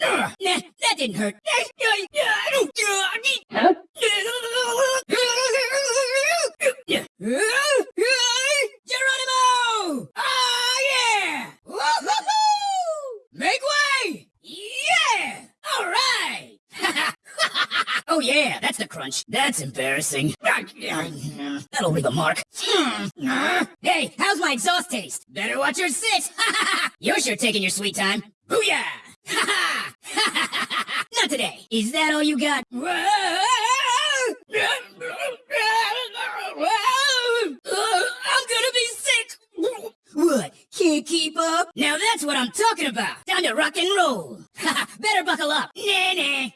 Nah, that didn't hurt. Geronimo! Ah, yeah! Woo-hoo-hoo! Make way! Yeah! All right! oh, yeah, that's the crunch. That's embarrassing. That'll leave a mark. hey, how's my exhaust taste? Better watch your six. You're sure taking your sweet time. Booyah! Today. Is that all you got? I'm gonna be sick. What? Can't keep up? Now that's what I'm talking about. Time to rock and roll. Better buckle up. Nah, nah.